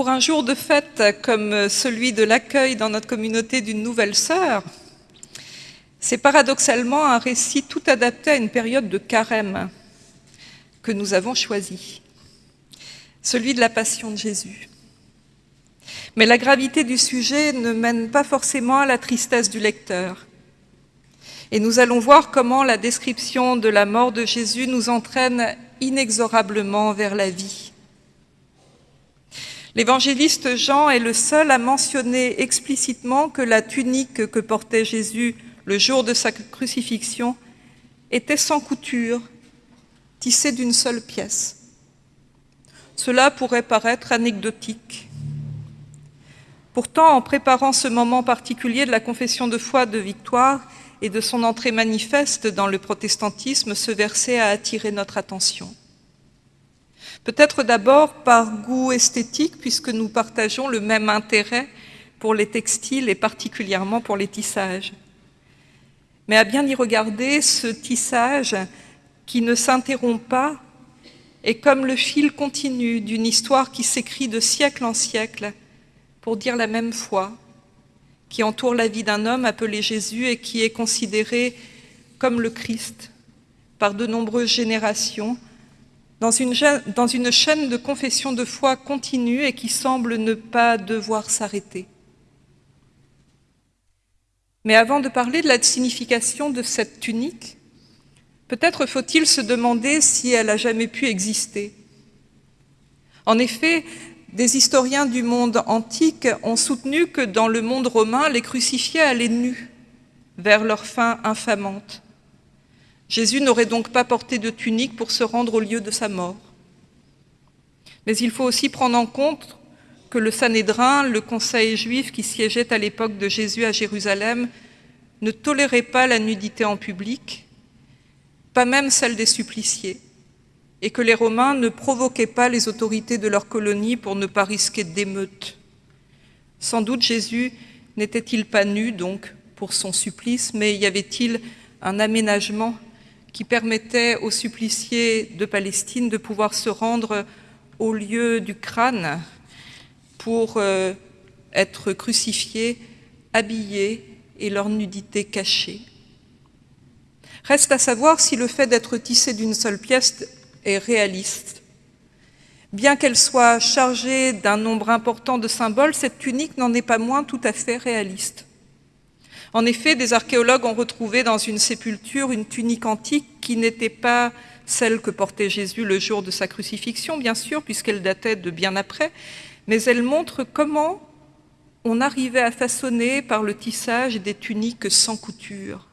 Pour un jour de fête comme celui de l'accueil dans notre communauté d'une nouvelle sœur, c'est paradoxalement un récit tout adapté à une période de carême que nous avons choisi, celui de la Passion de Jésus. Mais la gravité du sujet ne mène pas forcément à la tristesse du lecteur. Et nous allons voir comment la description de la mort de Jésus nous entraîne inexorablement vers la vie. L'évangéliste Jean est le seul à mentionner explicitement que la tunique que portait Jésus le jour de sa crucifixion était sans couture, tissée d'une seule pièce. Cela pourrait paraître anecdotique. Pourtant, en préparant ce moment particulier de la confession de foi de Victoire et de son entrée manifeste dans le protestantisme, ce verset a attiré notre attention. Peut-être d'abord par goût esthétique, puisque nous partageons le même intérêt pour les textiles et particulièrement pour les tissages. Mais à bien y regarder, ce tissage qui ne s'interrompt pas est comme le fil continu d'une histoire qui s'écrit de siècle en siècle pour dire la même foi, qui entoure la vie d'un homme appelé Jésus et qui est considéré comme le Christ par de nombreuses générations, dans une, chaîne de confession de foi continue et qui semble ne pas devoir s'arrêter. Mais avant de parler de la signification de cette tunique, peut-être faut-il se demander si elle a jamais pu exister. En effet, des historiens du monde antique ont soutenu que dans le monde romain, les crucifiés allaient nus vers leur fin infamante. Jésus n'aurait donc pas porté de tunique pour se rendre au lieu de sa mort. Mais il faut aussi prendre en compte que le Sanhédrin, le conseil juif qui siégeait à l'époque de Jésus à Jérusalem, ne tolérait pas la nudité en public, pas même celle des suppliciés et que les Romains ne provoquaient pas les autorités de leur colonie pour ne pas risquer d'émeutes. Sans doute Jésus n'était-il pas nu, donc, pour son supplice, mais y avait-il un aménagement qui permettait aux suppliciés de Palestine de pouvoir se rendre au lieu du crâne pour euh, être crucifiés, habillés et leur nudité cachée. Reste à savoir si le fait d'être tissé d'une seule pièce est réaliste. Bien qu'elle soit chargée d'un nombre important de symboles, cette tunique n'en est pas moins tout à fait réaliste. En effet, des archéologues ont retrouvé dans une sépulture une tunique antique qui n'était pas celle que portait Jésus le jour de sa crucifixion, bien sûr, puisqu'elle datait de bien après, mais elle montre comment on arrivait à façonner par le tissage des tuniques sans couture.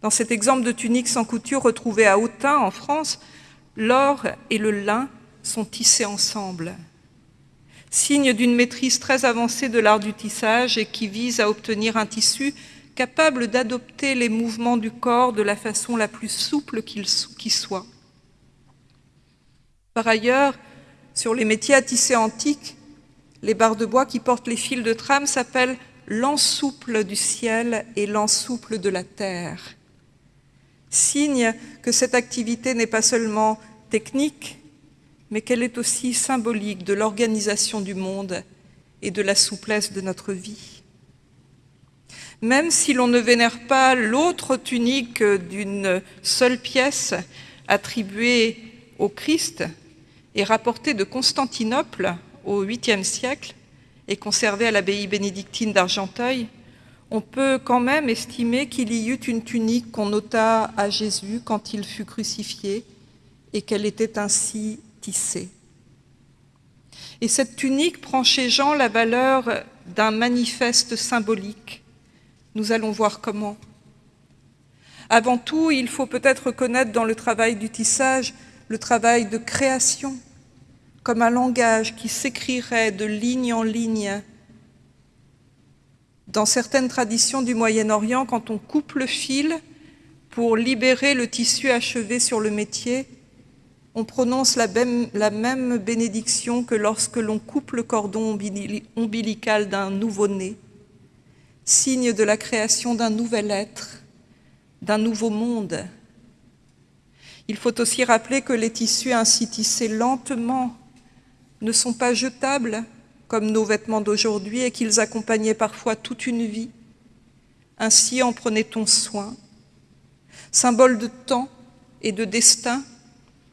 Dans cet exemple de tunique sans couture retrouvée à Autun, en France, l'or et le lin sont tissés ensemble, signe d'une maîtrise très avancée de l'art du tissage et qui vise à obtenir un tissu capable d'adopter les mouvements du corps de la façon la plus souple qui soit. Par ailleurs, sur les métiers à tisser antiques, les barres de bois qui portent les fils de trame s'appellent l'ensouple du ciel et l'ensouple de la terre signe que cette activité n'est pas seulement technique, mais qu'elle est aussi symbolique de l'organisation du monde et de la souplesse de notre vie. Même si l'on ne vénère pas l'autre tunique d'une seule pièce attribuée au Christ et rapportée de Constantinople au 8e siècle et conservée à l'abbaye bénédictine d'Argenteuil, on peut quand même estimer qu'il y eut une tunique qu'on ôta à Jésus quand il fut crucifié et qu'elle était ainsi tissée. Et cette tunique prend chez Jean la valeur d'un manifeste symbolique. Nous allons voir comment. Avant tout, il faut peut-être reconnaître dans le travail du tissage le travail de création, comme un langage qui s'écrirait de ligne en ligne dans certaines traditions du Moyen-Orient, quand on coupe le fil pour libérer le tissu achevé sur le métier, on prononce la même, bénédiction que lorsque l'on coupe le cordon ombilical d'un nouveau-né, signe de la création d'un nouvel être, d'un nouveau monde. Il faut aussi rappeler que les tissus ainsi tissés lentement ne sont pas jetables comme nos vêtements d'aujourd'hui et qu'ils accompagnaient parfois toute une vie. Ainsi en prenait-on soin. Symbole de temps et de destin,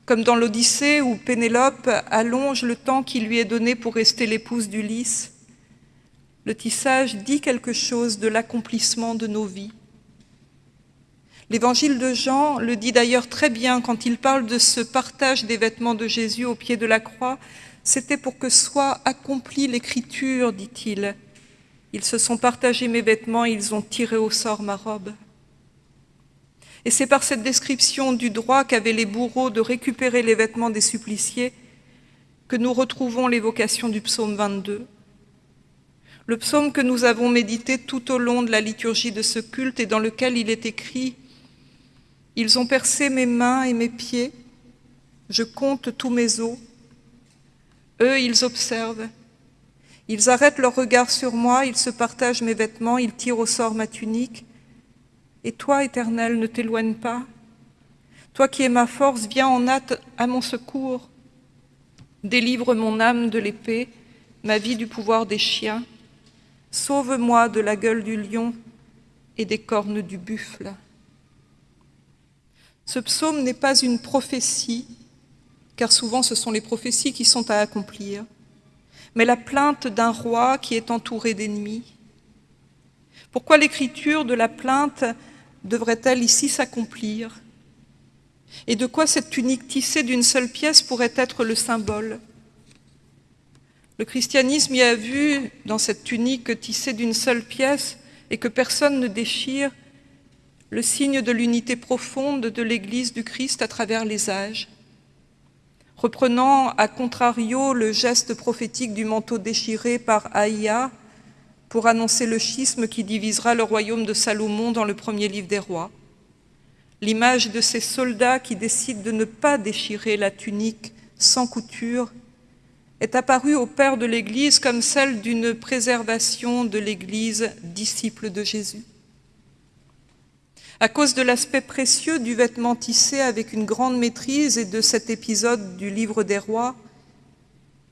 comme dans l'Odyssée où Pénélope allonge le temps qui lui est donné pour rester l'épouse d'Ulysse, le tissage dit quelque chose de l'accomplissement de nos vies. L'évangile de Jean le dit d'ailleurs très bien quand il parle de ce partage des vêtements de Jésus au pied de la croix. C'était pour que soit accomplie l'écriture, dit-il. Ils se sont partagés mes vêtements, ils ont tiré au sort ma robe. Et c'est par cette description du droit qu'avaient les bourreaux de récupérer les vêtements des suppliciés que nous retrouvons l'évocation du psaume 22. Le psaume que nous avons médité tout au long de la liturgie de ce culte et dans lequel il est écrit « Ils ont percé mes mains et mes pieds, je compte tous mes os. Eux, ils observent. Ils arrêtent leur regard sur moi, ils se partagent mes vêtements, ils tirent au sort ma tunique. Et toi, Éternel, ne t'éloigne pas. Toi qui es ma force, viens en hâte à mon secours. Délivre mon âme de l'épée, ma vie du pouvoir des chiens. Sauve-moi de la gueule du lion et des cornes du buffle. Ce psaume n'est pas une prophétie, car souvent ce sont les prophéties qui sont à accomplir, mais la plainte d'un roi qui est entouré d'ennemis. Pourquoi l'écriture de la plainte devrait-elle ici s'accomplir? Et de quoi cette tunique tissée d'une seule pièce pourrait être le symbole? Le christianisme y a vu, dans cette tunique tissée d'une seule pièce et que personne ne déchire, le signe de l'unité profonde de l'Église du Christ à travers les âges. Reprenant à contrario le geste prophétique du manteau déchiré par Aïa, pour annoncer le schisme qui divisera le royaume de Salomon dans le premier livre des rois. L'image de ces soldats qui décident de ne pas déchirer la tunique sans couture est apparue au Père de l'Église comme celle d'une préservation de l'Église disciple de Jésus. À cause de l'aspect précieux du vêtement tissé avec une grande maîtrise et de cet épisode du livre des rois,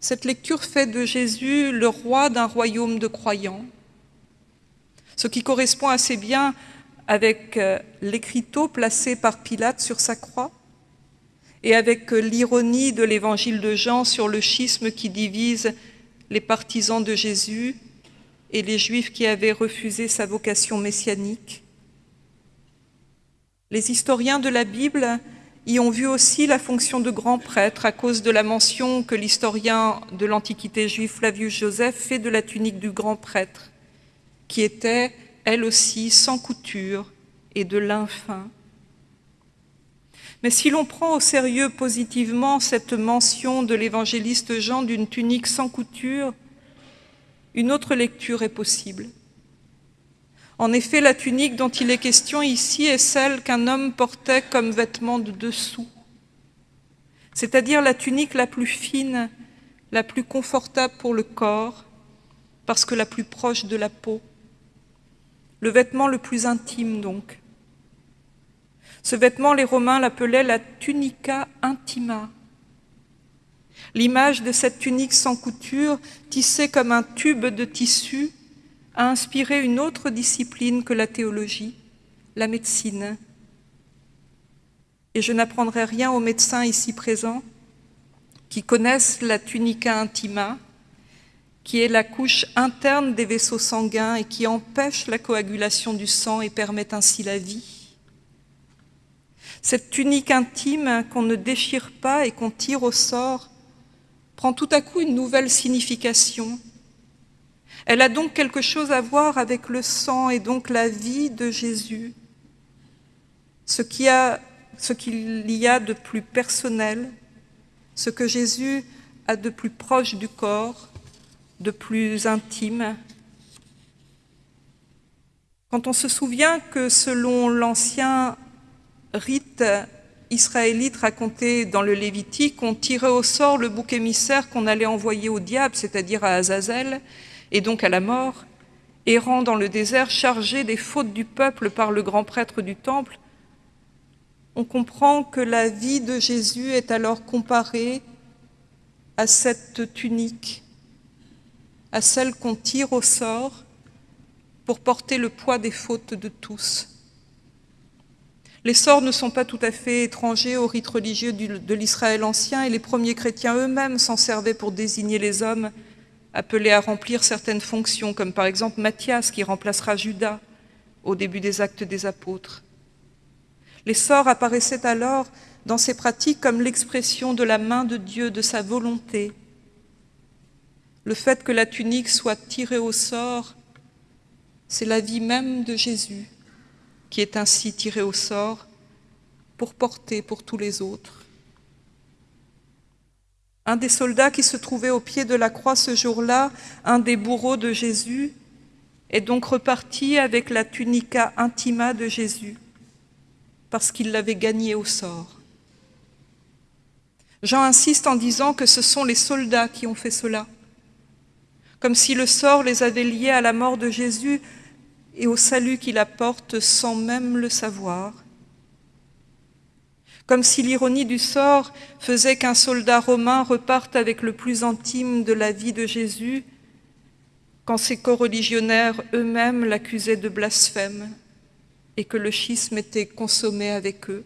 cette lecture fait de Jésus le roi d'un royaume de croyants, ce qui correspond assez bien avec euh, l'écriteau placé par Pilate sur sa croix et avec euh, l'ironie de l'évangile de Jean sur le schisme qui divise les partisans de Jésus et les Juifs qui avaient refusé sa vocation messianique. Les historiens de la Bible y ont vu aussi la fonction de grand prêtre à cause de la mention que l'historien de l'Antiquité juive Flavius Joseph fait de la tunique du grand prêtre, qui était, elle aussi, sans couture et de lin. Mais si l'on prend au sérieux positivement cette mention de l'évangéliste Jean d'une tunique sans couture, une autre lecture est possible. En effet, la tunique dont il est question ici est celle qu'un homme portait comme vêtement de dessous, c'est-à-dire la tunique la plus fine, la plus confortable pour le corps, parce que la plus proche de la peau. Le vêtement le plus intime, donc. Ce vêtement, les Romains l'appelaient la tunica intima. L'image de cette tunique sans couture, tissée comme un tube de tissu, a inspiré une autre discipline que la théologie, la médecine. Et je n'apprendrai rien aux médecins ici présents qui connaissent la tunica intima, qui est la couche interne des vaisseaux sanguins et qui empêche la coagulation du sang et permet ainsi la vie. Cette tunique intime qu'on ne déchire pas et qu'on tire au sort prend tout à coup une nouvelle signification elle a donc quelque chose à voir avec le sang et donc la vie de Jésus, ce qu'il y a, de plus personnel, ce que Jésus a de plus proche du corps, de plus intime. Quand on se souvient que selon l'ancien rite israélite raconté dans le Lévitique, on tirait au sort le bouc émissaire qu'on allait envoyer au diable, c'est-à-dire à Azazel, et donc à la mort, errant dans le désert, chargé des fautes du peuple par le grand prêtre du temple, on comprend que la vie de Jésus est alors comparée à cette tunique, à celle qu'on tire au sort pour porter le poids des fautes de tous. Les sorts ne sont pas tout à fait étrangers aux rites religieux de l'Israël ancien et les premiers chrétiens eux-mêmes s'en servaient pour désigner les hommes appelés à remplir certaines fonctions, comme par exemple Matthias qui remplacera Judas au début des actes des apôtres. Les sorts apparaissaient alors dans ces pratiques comme l'expression de la main de Dieu, de sa volonté. Le fait que la tunique soit tirée au sort, c'est la vie même de Jésus qui est ainsi tirée au sort pour porter pour tous les autres. Un des soldats qui se trouvait au pied de la croix ce jour-là, un des bourreaux de Jésus, est donc reparti avec la tunica intima de Jésus, parce qu'il l'avait gagnée au sort. Jean insiste en disant que ce sont les soldats qui ont fait cela, comme si le sort les avait liés à la mort de Jésus et au salut qu'il apporte sans même le savoir. Comme si l'ironie du sort faisait qu'un soldat romain reparte avec le plus intime de la vie de Jésus quand ses coreligionnaires eux-mêmes l'accusaient de blasphème et que le schisme était consommé avec eux.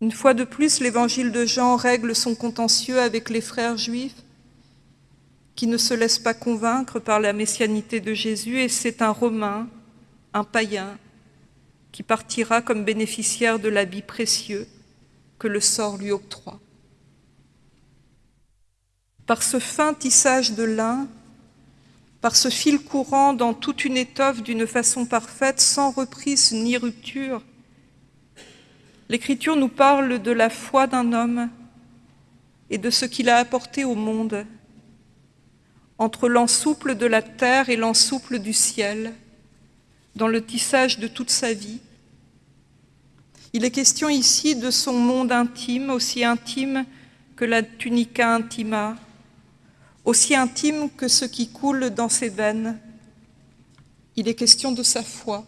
Une fois de plus, l'évangile de Jean règle son contentieux avec les frères juifs qui ne se laissent pas convaincre par la messianité de Jésus et c'est un Romain, un païen, qui partira comme bénéficiaire de l'habit précieux que le sort lui octroie. Par ce fin tissage de lin, par ce fil courant dans toute une étoffe d'une façon parfaite, sans reprise ni rupture, l'Écriture nous parle de la foi d'un homme et de ce qu'il a apporté au monde, entre l'ensouple de la terre et l'ensouple du ciel, dans le tissage de toute sa vie. Il est question ici de son monde intime, aussi intime que la tunica intima, aussi intime que ce qui coule dans ses veines. Il est question de sa foi,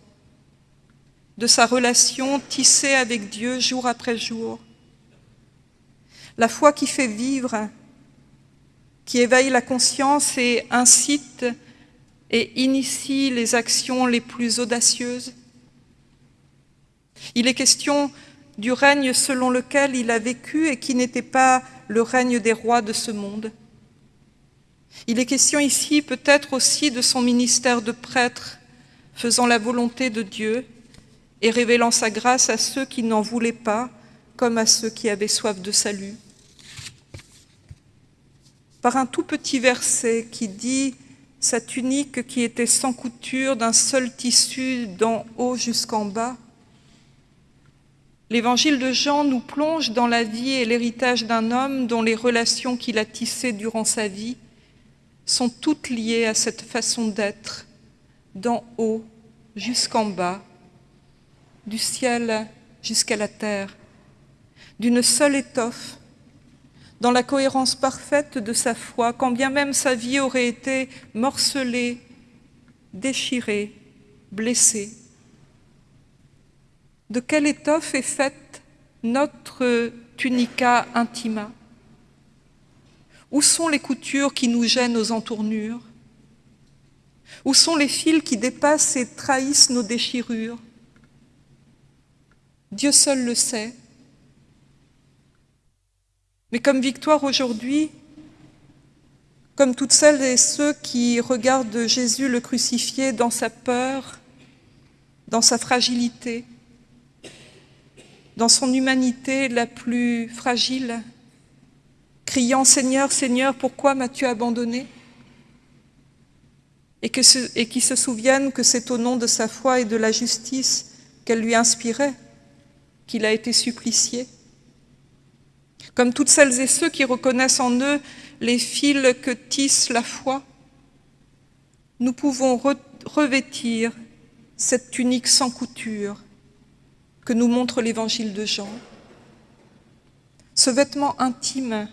de sa relation tissée avec Dieu jour après jour. La foi qui fait vivre, qui éveille la conscience et incite et initie les actions les plus audacieuses. Il est question du règne selon lequel il a vécu et qui n'était pas le règne des rois de ce monde. Il est question ici peut-être aussi de son ministère de prêtre, faisant la volonté de Dieu et révélant sa grâce à ceux qui n'en voulaient pas, comme à ceux qui avaient soif de salut. Par un tout petit verset qui dit « sa tunique qui était sans couture d'un seul tissu d'en haut jusqu'en bas », L'évangile de Jean nous plonge dans la vie et l'héritage d'un homme dont les relations qu'il a tissées durant sa vie sont toutes liées à cette façon d'être, d'en haut jusqu'en bas, du ciel jusqu'à la terre, d'une seule étoffe, dans la cohérence parfaite de sa foi, quand bien même sa vie aurait été morcelée, déchirée, blessée. De quelle étoffe est faite notre tunica intima? Où sont les coutures qui nous gênent aux entournures? Où sont les fils qui dépassent et trahissent nos déchirures? Dieu seul le sait. Mais comme victoire aujourd'hui, comme toutes celles et ceux qui regardent Jésus le crucifié dans sa peur, dans sa fragilité, dans son humanité la plus fragile, criant « Seigneur, Seigneur, pourquoi m'as-tu abandonné ?» et, qui se souviennent que c'est au nom de sa foi et de la justice qu'elle lui inspirait qu'il a été supplicié. Comme toutes celles et ceux qui reconnaissent en eux les fils que tisse la foi, nous pouvons revêtir cette tunique sans couture que nous montre l'évangile de Jean. Ce vêtement intime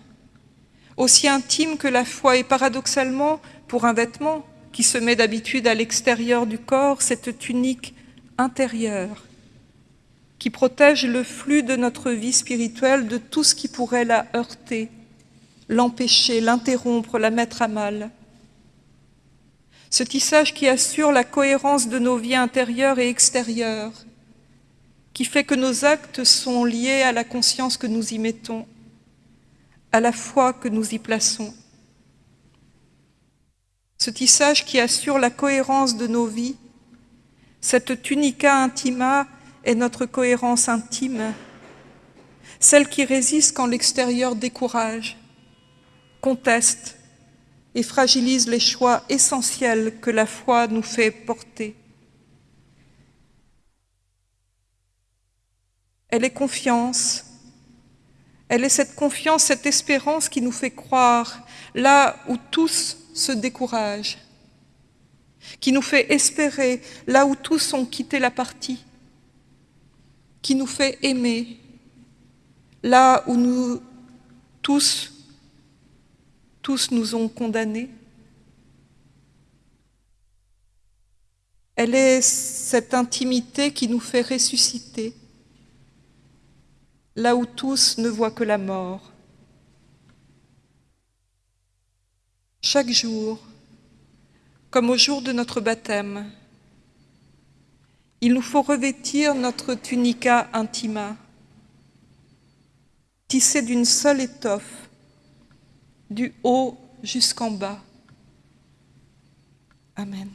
aussi intime que la foi, et paradoxalement, pour un vêtement qui se met d'habitude à l'extérieur du corps, cette tunique intérieure qui protège le flux de notre vie spirituelle de tout ce qui pourrait la heurter l'empêcher, l'interrompre, la mettre à mal. Ce tissage qui assure la cohérence de nos vies intérieures et extérieures, qui fait que nos actes sont liés à la conscience que nous y mettons, à la foi que nous y plaçons. Ce tissage qui assure la cohérence de nos vies, cette tunica intima est notre cohérence intime, celle qui résiste quand l'extérieur décourage, conteste et fragilise les choix essentiels que la foi nous fait porter. Elle est confiance, elle est cette confiance, cette espérance qui nous fait croire là où tous se découragent, qui nous fait espérer là où tous ont quitté la partie, qui nous fait aimer là où nous tous tous nous ont condamnés. Elle est cette intimité qui nous fait ressusciter, là où tous ne voient que la mort. Chaque jour, comme au jour de notre baptême, il nous faut revêtir notre tunica intima, tissée d'une seule étoffe, du haut jusqu'en bas. Amen.